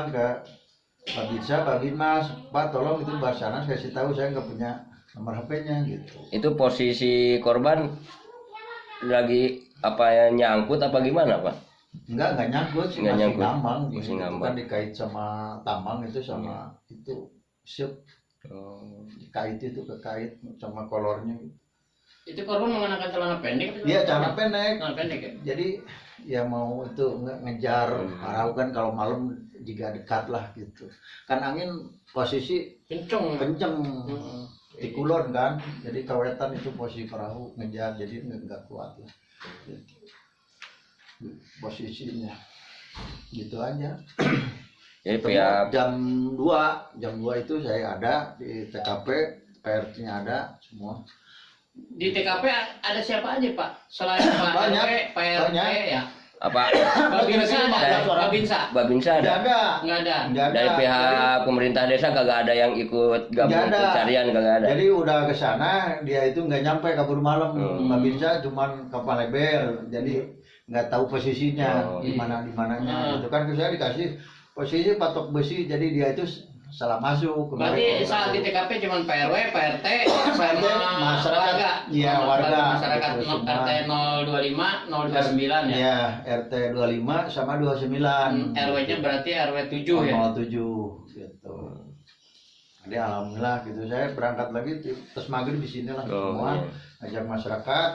bilang ke Pak Bisa, Pak Mas, Pak tolong itu Basarnas kasih tahu saya nggak punya nomor HP-nya gitu. itu posisi korban lagi apa ya nyangkut apa gimana pak Enggak, enggak nyangkut sih, Nggak masih nyangkut. ngambang. Masih Itu ngambang. kan dikait sama tambang itu sama itu siup oh. kait itu kekait sama kolornya. Itu korban mengenakan celana pendek Iya, celana pendek. Celana pendek ya? Jadi ya mau itu nge- ngejar Hmm. kan kalau malam jika dekat lah gitu. Kan angin posisi Kenceng. kenceng Heeh. di kulon kan. Jadi kawetan itu posisi perahu ngejar jadi nggak kuat lah. Gitu. Posisinya gitu aja. jadi pihak jam 2 jam 2 itu saya ada di TKP PRT-nya ada semua Di TKP ada siapa aja Pak? Selain Pak Banyak. RW, Pak RT Banyak. ya. Apa? Babinsa ada, Ada. Babinsa babinsa nggak ada? Ada? Nggak ada. nggak ada. Dari pihak pemerintah desa kagak ada yang ikut gabung pencarian kagak ada. Jadi udah ke sana dia itu nggak nyampe kabur malam. Hmm. Mbak Binsa cuman kapal lebar jadi nggak tahu posisinya Oh. di mana di mananya. Hmm. itu kan saya dikasih posisi patok besi. Jadi dia itu salah masuk Berarti Kemarin- saat di TKP cuma Pak RW, Pak RT, sama masyarakat. warga. Iya, warga. Masyarakat semua. RT 025, 029 ya. ya RT 25 sama 29 Hmm, RW-nya berarti RW 7 ya. 07 gitu. Jadi alhamdulillah gitu saya berangkat lagi terus maghrib di sini lah Oh, semua iya. ajak masyarakat.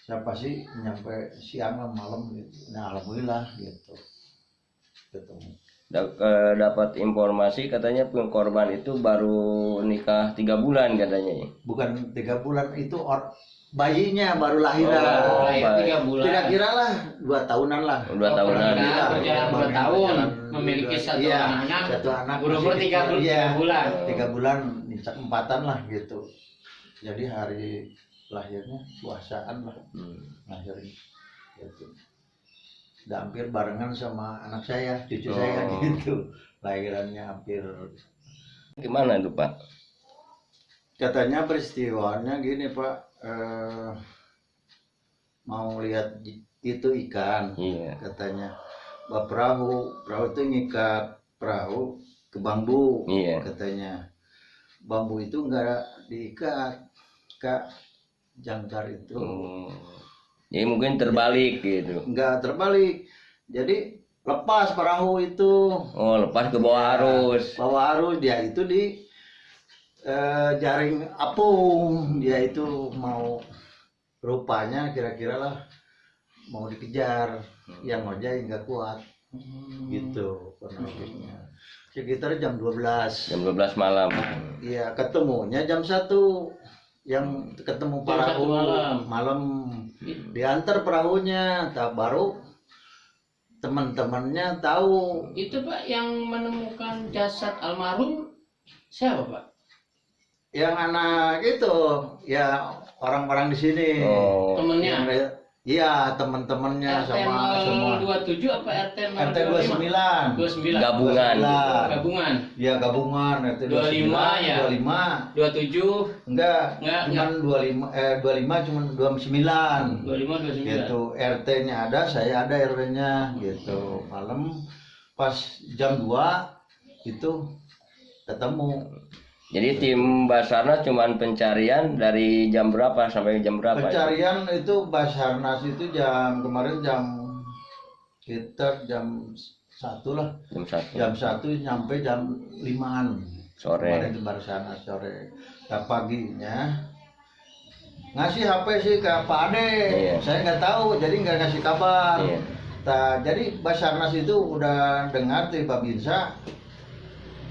Saya pasti nyampe siang malam gitu. Nah alhamdulillah gitu. Ketemu. Eh, dapat informasi katanya korban itu baru nikah tiga bulan katanya ya. Bukan tiga bulan itu or bayinya baru lahiran. Oh, Lahir baik. tiga bulan. Kira-kira lah dua tahunan lah. dua Oh, tahunan pernikahan Iya, berjalan dua tahun, memiliki dua- satu iya, anak. Satu anak. Berumur tiga Iya. tiga bulan. tiga bulan empatan lah gitu jadi hari lahirnya puasaan lah Hmm. lahirnya gitu udah hampir barengan sama anak saya cucu Oh. saya gitu. Lahirannya hampir gimana itu pak? Katanya peristiwanya gini pak eh, mau lihat itu ikan iya. katanya. Bawa perahu perahu itu ngikat perahu ke bambu iya. katanya. Bambu itu enggak diikat kak. Jangkar itu. Hmm. Jadi mungkin terbalik gitu. Enggak terbalik. Jadi lepas perahu itu. Oh lepas ke bawah arus. bawa arus dia itu di eh, jaring apung. Dia itu mau rupanya kira-kira lah mau dikejar. Yang ngojek nggak kuat. Hmm. gitu kronologisnya sekitar jam 12 jam 12 malam. Iya, ketemunya jam satu. Yang ketemu Jam perahu satu malam. Malam diantar perahunya, tak baru teman-temannya tahu Itu Pak yang menemukan jasad almarhum siapa Pak? yang anak itu ya orang-orang di sini. oh Temennya? Yang- Iya, teman-temannya RT sama semua. 027 apa RT 025? RT 29. 29. gabungan Gabungan. Iya, gabungan RT 25 ya? 25. 27 Enggak, Enggak, cuman 25 eh 25 cuman 29. 25 29. gitu RT-nya ada saya ada RW-nya gitu malam pas jam 2 itu ketemu jadi tim Basarnas cuman pencarian dari jam berapa sampai jam berapa pencarian itu Basarnas itu jam kemarin jam sekitar jam satu lah. Jam satu. Jam satu nyampe jam limaan. Sore. Kemarin di Basarnas sore. Nah paginya. Ngasih HP sih ke Pak Ade. Iya. saya nggak tahu jadi nggak ngasih kabar. Iya. Nah, jadi Basarnas itu udah dengar tuh Pak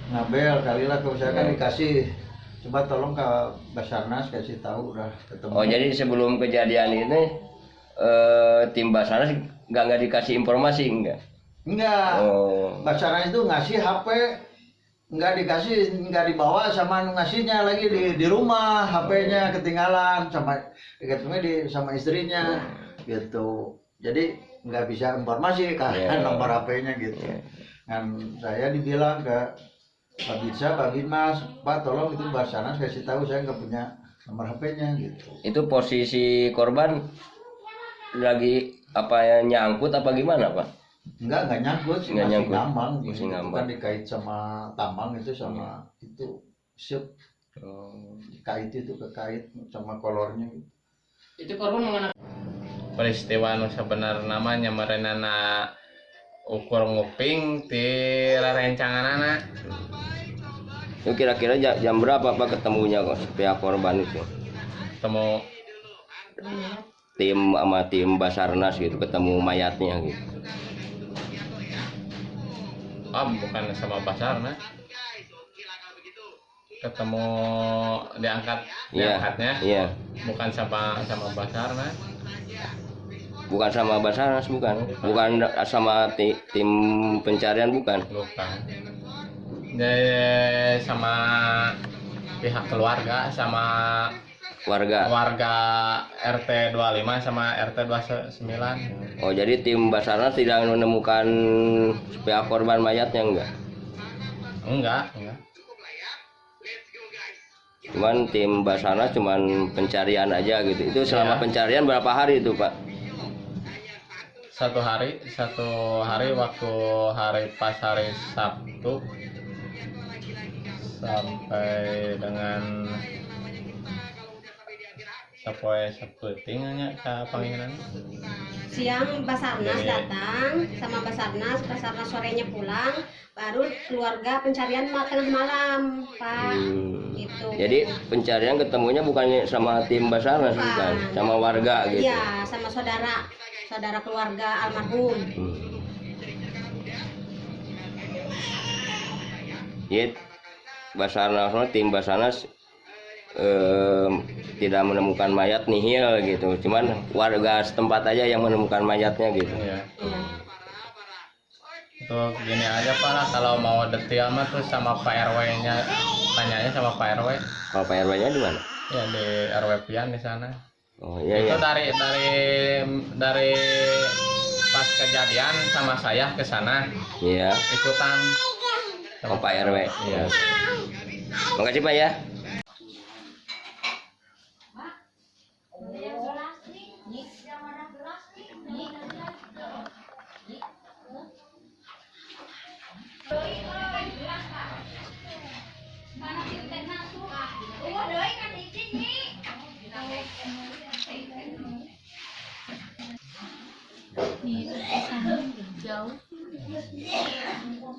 Ngabel kali lah kalau saya kan dikasih coba tolong ke Basarnas kasih tahu udah ketemu. oh jadi sebelum kejadian ini eh, tim Basarnas nggak nggak dikasih informasi enggak enggak. oh Basarnas itu ngasih HP nggak dikasih nggak dibawa sama ngasihnya lagi di di rumah HP-nya ketinggalan sama ketemunya di sama istrinya gitu. Jadi nggak bisa informasi kan Iya. nomor HP-nya gitu. kan saya dibilang ke Pak Bisa, Pak Mas, Pak tolong itu Basarnas kasih tahu saya nggak punya nomor HP-nya gitu. itu posisi korban lagi apa ya nyangkut apa gimana pak Enggak, enggak nyangkut sih, Nggak masih nyangkut. ngambang. Masih Itu ngambang. kan dikait sama tambang itu sama itu siup Oh. dikait itu kekait sama kolornya gitu. Itu korban mengenai peristiwa nu sebenar namanya merenana ukur nguping ti rerencanganana Itu kira-kira ja- jam berapa Pak ketemunya kok pihak korban itu? temu Tim sama tim Basarnas gitu ketemu mayatnya gitu. oh bukan sama Basarnas ketemu diangkat Iya. diangkatnya Iya. bukan sama sama Basarnas Bukan sama Basarnas bukan. Bukan sama ti- tim pencarian bukan. bukan Jadi sama pihak keluarga sama Warga. warga RT 25 sama RT 29 Oh jadi tim Basarnas tidak menemukan pihak korban mayatnya enggak? enggak enggak Cuman tim Basarnas cuman pencarian aja gitu. Itu selama Iya. pencarian berapa hari itu Pak? Satu hari satu hari waktu hari pas hari Sabtu sampai dengan sampai Sabtu tinggalnya ke panggilan siang Basarnas Iya. datang sama Basarnas Basarnas sorenya pulang baru keluarga pencarian tengah malam Pak Hmm. gitu Jadi pencarian ketemunya bukannya sama tim Basarnas Bukan. bukan, sama warga gitu. iya sama saudara saudara keluarga almarhum Hmm. Jadi Basarnas tim Basarnas em, tidak menemukan mayat nihil gitu. Cuman warga setempat aja yang menemukan mayatnya gitu. iya iya untuk gini aja Pak lah kalau mau detail mah tuh sama Pak RW nya tanyanya sama Pak RW Kalau Pak RW-nya di mana? ya di RW Pian di sana Oh iya itu iya. dari dari dari pas kejadian sama saya ke sana Iya. ikutan Oh Pak RW. Iya. Makasih Pak ya.